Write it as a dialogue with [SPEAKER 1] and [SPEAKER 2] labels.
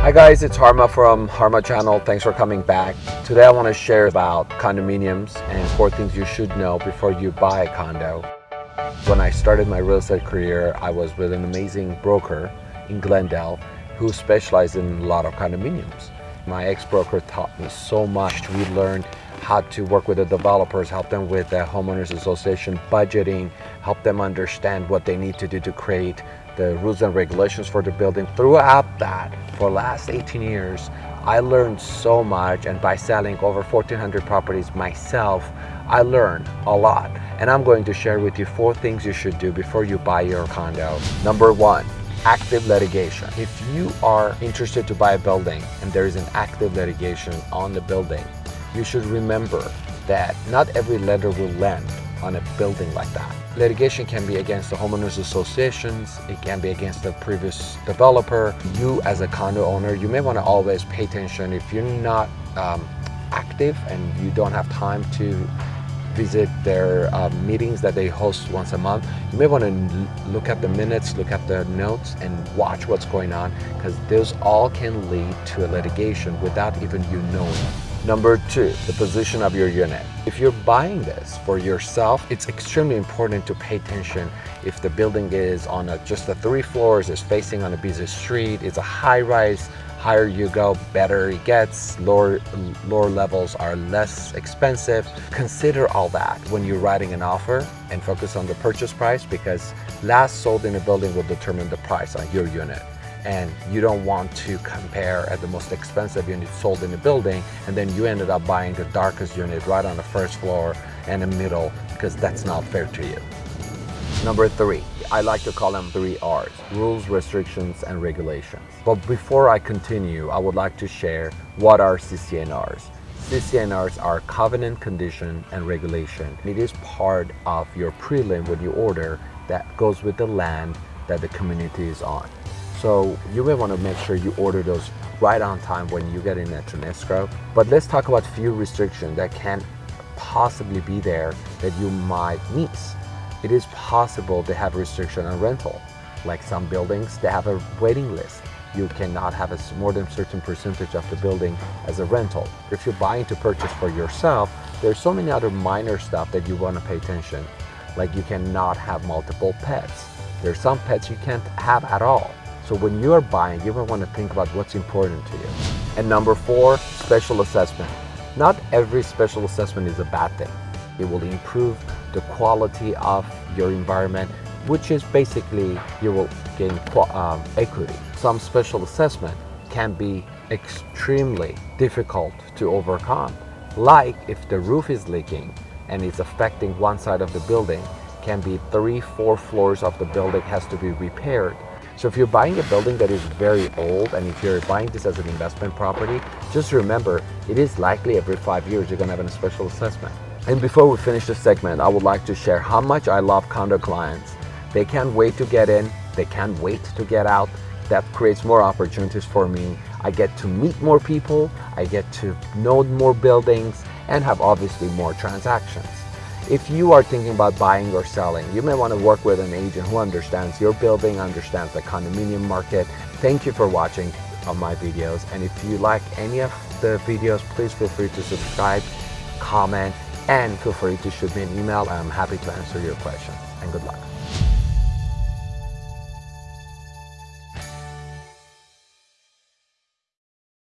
[SPEAKER 1] Hi guys, it's Harma from Harma channel. Thanks for coming back. Today I want to share about condominiums and four things you should know before you buy a condo. When I started my real estate career, I was with an amazing broker in Glendale who specialized in a lot of condominiums. My ex-broker taught me so much. We learned how to work with the developers, help them with the homeowners association budgeting, help them understand what they need to do to create the rules and regulations for the building. Throughout that, for last 18 years, I learned so much and by selling over 1,400 properties myself, I learned a lot. And I'm going to share with you four things you should do before you buy your condo. Number one, active litigation. If you are interested to buy a building and there is an active litigation on the building, you should remember that not every lender will lend on a building like that. Litigation can be against the homeowners associations, it can be against the previous developer. You as a condo owner, you may want to always pay attention if you're not um, active and you don't have time to visit their uh, meetings that they host once a month. You may want to look at the minutes, look at the notes, and watch what's going on because those all can lead to a litigation without even you knowing. Number two, the position of your unit. If you're buying this for yourself, it's extremely important to pay attention if the building is on a, just the three floors, is facing on a busy street, it's a high rise, higher you go, better it gets, lower, lower levels are less expensive. Consider all that when you're writing an offer and focus on the purchase price because last sold in a building will determine the price on your unit and you don't want to compare at the most expensive unit sold in the building and then you ended up buying the darkest unit right on the first floor and the middle because that's not fair to you. Number three, I like to call them three R's, rules, restrictions, and regulations. But before I continue, I would like to share what are CC&Rs. CC&Rs are covenant, condition, and regulation. It is part of your prelim when you order that goes with the land that the community is on. So you may want to make sure you order those right on time when you get in at an escrow. But let's talk about few restrictions that can possibly be there that you might miss. It is possible to have restriction on rental. Like some buildings, they have a waiting list. You cannot have a more than certain percentage of the building as a rental. If you're buying to purchase for yourself, there's so many other minor stuff that you want to pay attention. Like you cannot have multiple pets. There's some pets you can't have at all. So when you are buying, you want to think about what's important to you. And number four, special assessment. Not every special assessment is a bad thing. It will improve the quality of your environment, which is basically you will gain um, equity. Some special assessment can be extremely difficult to overcome. Like if the roof is leaking and it's affecting one side of the building, can be three, four floors of the building has to be repaired so if you're buying a building that is very old and if you're buying this as an investment property, just remember it is likely every five years you're to have a special assessment. And before we finish this segment, I would like to share how much I love condo clients. They can't wait to get in, they can't wait to get out. That creates more opportunities for me. I get to meet more people, I get to know more buildings, and have obviously more transactions. If you are thinking about buying or selling, you may want to work with an agent who understands your building, understands the condominium market. Thank you for watching my videos. And if you like any of the videos, please feel free to subscribe, comment, and feel free to shoot me an email. I'm happy to answer your questions. And good luck.